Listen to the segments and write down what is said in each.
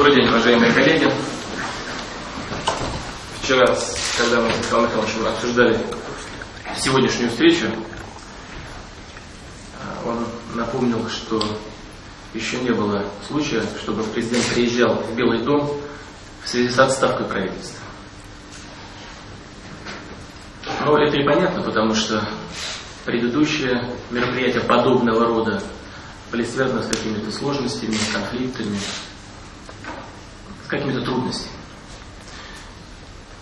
Добрый день, уважаемые коллеги. Вчера, когда мы с Михаилом Михайловичем обсуждали сегодняшнюю встречу, он напомнил, что еще не было случая, чтобы президент приезжал в Белый дом в связи с отставкой правительства. Но это и понятно, потому что предыдущие мероприятия подобного рода были связаны с какими-то сложностями, конфликтами, какими-то трудностями.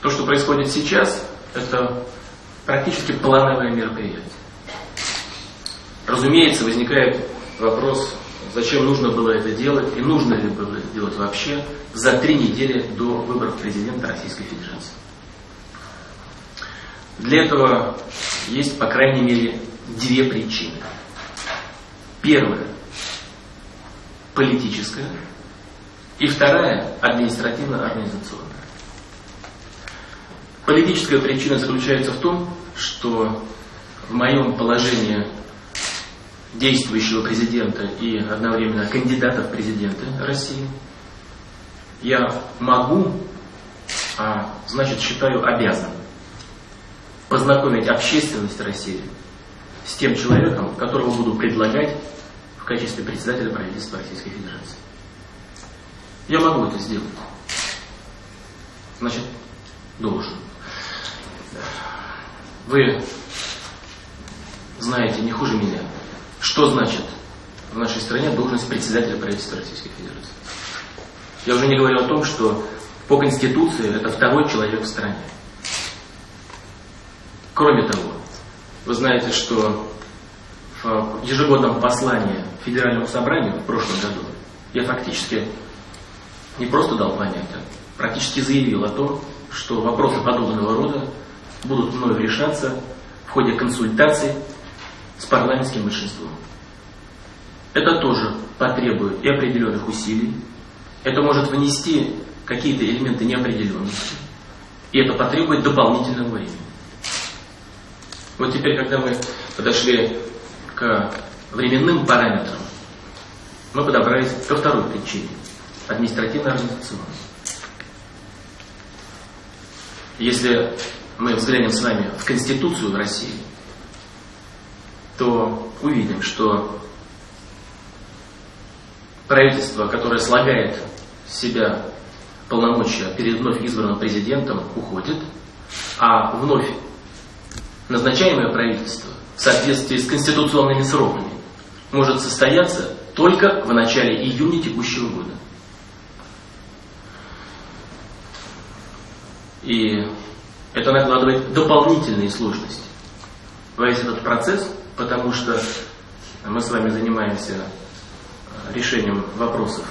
То, что происходит сейчас, это практически плановое мероприятие. Разумеется, возникает вопрос, зачем нужно было это делать и нужно ли было это делать вообще за три недели до выборов президента Российской Федерации. Для этого есть, по крайней мере, две причины. Первая – политическая, и вторая – административно-организационная. Политическая причина заключается в том, что в моем положении действующего президента и одновременно кандидата в президенты России я могу, а значит считаю обязан познакомить общественность России с тем человеком, которого буду предлагать в качестве председателя правительства Российской Федерации. Я могу это сделать. Значит, должен. Вы знаете не хуже меня, что значит в нашей стране должность председателя правительства Российской Федерации. Я уже не говорю о том, что по Конституции это второй человек в стране. Кроме того, вы знаете, что в ежегодном послании Федеральному собранию в прошлом году я фактически не просто дал понять, а практически заявил о том, что вопросы подобного рода будут мною решаться в ходе консультаций с парламентским большинством. Это тоже потребует и определенных усилий, это может внести какие-то элементы неопределенности, и это потребует дополнительного времени. Вот теперь, когда мы подошли к временным параметрам, мы подобрались ко второй причине – административно-организационной. Если мы взглянем с вами в Конституцию России, то увидим, что правительство, которое слагает себя полномочия перед вновь избранным президентом, уходит, а вновь назначаемое правительство в соответствии с конституционными сроками может состояться только в начале июня текущего года. И это накладывает дополнительные сложности весь этот процесс, потому что мы с вами занимаемся э, решением вопросов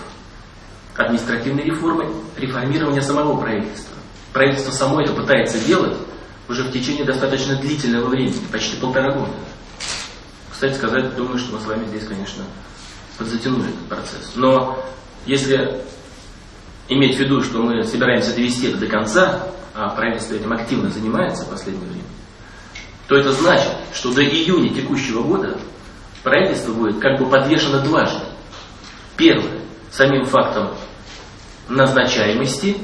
административной реформы, реформирования самого правительства. Правительство само это пытается делать, уже в течение достаточно длительного времени, почти полтора года. Кстати сказать, думаю, что мы с вами здесь, конечно, подзатянули этот процесс. Но если иметь в виду, что мы собираемся довести это до конца, а правительство этим активно занимается в последнее время, то это значит, что до июня текущего года правительство будет как бы подвешено дважды. Первое, самим фактом назначаемости,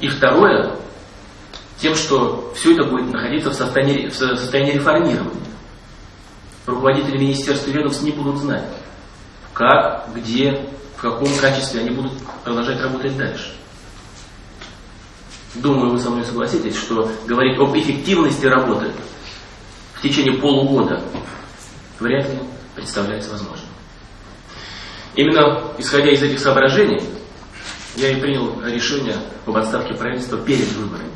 и второе, тем, что все это будет находиться в состоянии, в состоянии реформирования. Руководители министерств и ведомств не будут знать, как, где, в каком качестве они будут продолжать работать дальше. Думаю, вы со мной согласитесь, что говорить об эффективности работы в течение полугода вряд ли представляется возможным. Именно исходя из этих соображений, я и принял решение об отставке правительства перед выборами.